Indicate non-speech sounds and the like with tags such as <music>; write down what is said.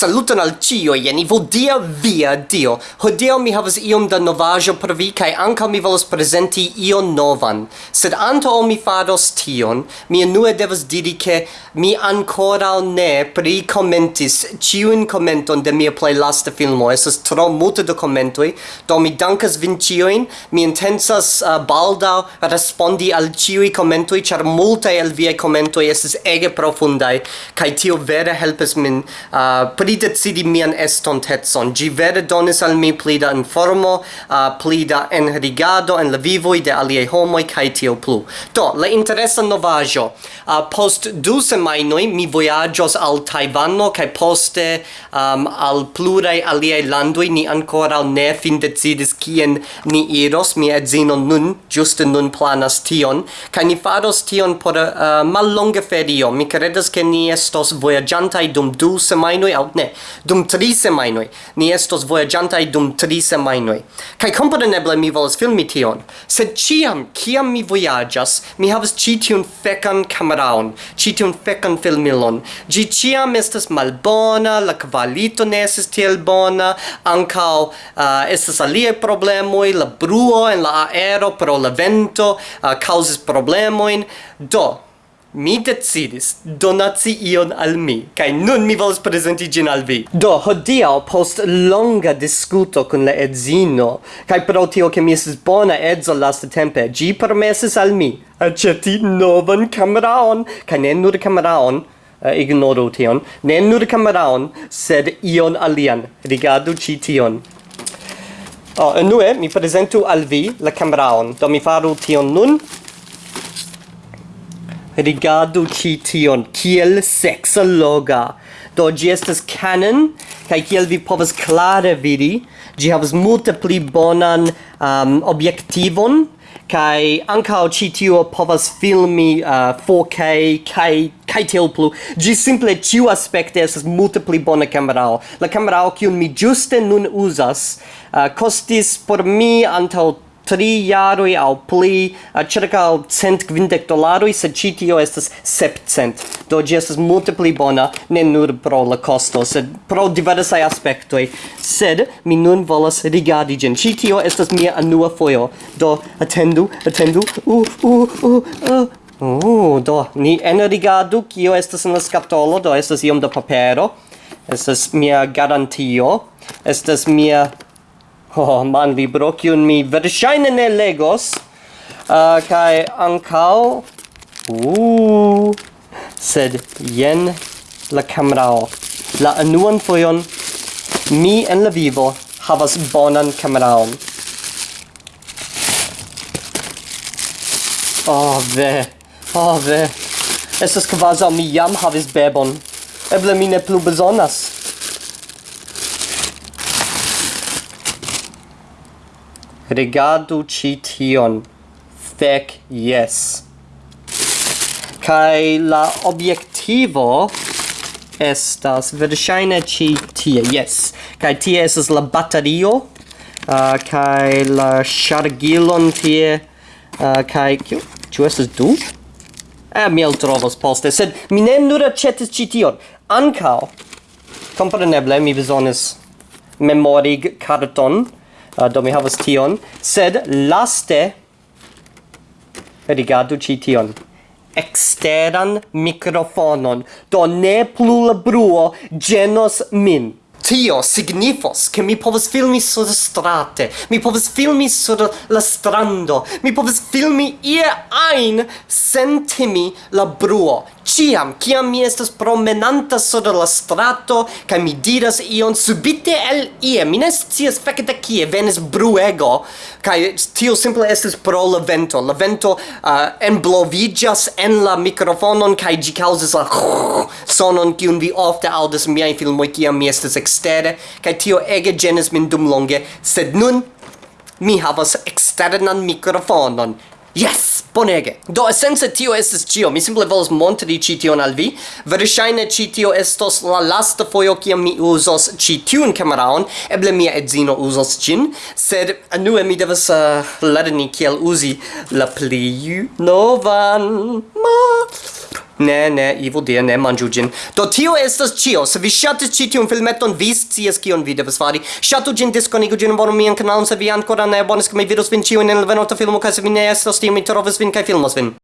Saluton al cio, jeni vodia via dio. Hodio mi havas iom da novajo per vi kai anca mi volos presenti ion novan. Sed antaŭ mi fados tion, mi enue devas diri che mi ancora ne prikomentis ciuin commenton de mia play lasta filmo. Esas tro multe de commentoi, do mi dankas vin cioin, Mi intensas uh, balda respondi al ciui commentoi, char multe el viei commentoi esas ege profundai, kai tio vere helpes min uh, pri pli decidi mian estontecon. Gi vere donis al mi pli da informo, uh, pli da enrigado en la vivoi de aliei homoi, cae tio plu. Do, la interesa novajo. Uh, post du semainoi mi voyagios al Taivano, cae poste um, al plurai aliei landoi ni ancora ne fin decidis kien ni iros. Mi edzino nun, giuste nun planas tion, cae ni faros tion por uh, mallonga ferio. Mi credas che ni estos voyagiantai dum du semainoi, aut Ne, dum tri semainoi. Ni estos voyagiantai dum tri semainoi. Kai compreneble mi volas filmi tion. Sed ciam, kiam mi voyagas, mi havas ci tiun fekan cameraon, ci tiun fekan filmilon. Gi ciam estas malbona, la kvalito ne estes tiel bona, ancao uh, eh, estes alie problemoi, la bruo en la aero pro la vento eh, uh, causes problemoin. Do, mi decidis donaci ion al mi, kai nun mi volas presenti gin al vi. Do, hodiaŭ post longa diskuto kun la edzino, kai pro tio ke mi estis bona edzo lastatempe, ĝi permesis al mi aĉeti novan kameraon, kai ne nur kameraon, uh, eh, ignoru tion, ne nur kameraon, sed ion alian. Rigardu ĉi tion. Oh, enue mi presentu al vi la kameraon. Do mi faru tion nun rigardu ci tion. Kiel seksologa do gi estas canon kaj kiel vi povas klare vidi gi havas multe pli bonan um, objektivon kai ankaŭ ĉi tio povas filmi uh, 4K kai kai tel plu. Gi simple tiu aspekte estas multe pli bona kamerao. La kamerao kiun mi juste nun uzas uh, kostis por mi antaŭ tri jaroi au pli ĉirkaŭ cent quindec dolaroi sed ĉi tio estas sepcent do gi estas multe pli bona ne nur pro la costo sed pro diversai aspectoi sed mi nun volas rigardi gen ĉi tio estas mia anua foio do attendu attendu u u u Uh, do, ni enrigardu kio estas in la scatolo do estas iom da papero, estas mia garantio, estas mia oh man libro kiun mi verŝajne ne legos ah, uh, kaj ankaŭ uh, sed jen la kamerao la unuan fojon mi en la vivo havas bonan kameraon Oh, ve. Oh, ve. Estas kvazaŭ mi jam havis bebon. Eble mi ne plu bezonas. Rigardu ci tion. Fec, yes. Kaj la obiectivo estas verŝajne ĉi tie. yes Kaj tie estas la batario uh, kaj la ŝargilon tie uh, kaj kiu ĉu estas du? eh, mi el trovos poste, sed mi ne nur aĉetis ĉi tion. Ankaŭ, kompreneble, mi bezonis memorig karton, uh, do mi havas tion. Sed laste rigardu ĉi tion. Eksteran mikrofonon. Do ne plu la bruo ĝenos min. Tio signifos che mi povas filmi sur strate, mi povas filmi sur la strando, mi povas filmi ie ein sentimi la bruo. Ciam, ciam mi estas promenanta sur la strato, ca mi diras ion subite el ie, mi ne scias fecete cie, venis bruego, ca tio simple estes pro la vento. La vento uh, emblovigas en la microfonon, ca gi causas la <laughs> sonon, cium vi ofte audas miai filmoi, ciam mi estes ekstere kaj tio ege ĝenas min dumlonge sed nun mi havas eksternan mikrofonon Yes! Bonege! Do, esence tio estes cio. Mi simple volas montri ci tion al vi. Verŝajne ci tio estos la lasta fojo kiam mi uzos ci tiun kameraon. Eble mia edzino uzos ĝin, sed anue mi devas uh, lerni kiel uzi la pli novan. Ma! Ne, ne, Ivo, dir ne manĝu gin. Do tio estas cio. Se vi shatis ci tiun filmeton, vi scias kion vi devas fari. Shatu gin, diskonigu gin, abonu mian kanalon se vi ancora ne abonis, ke mi vidos vin ĉiujn in el venota filmo kaj se vi ne estas tio, mi trovos vin kai filmos vin.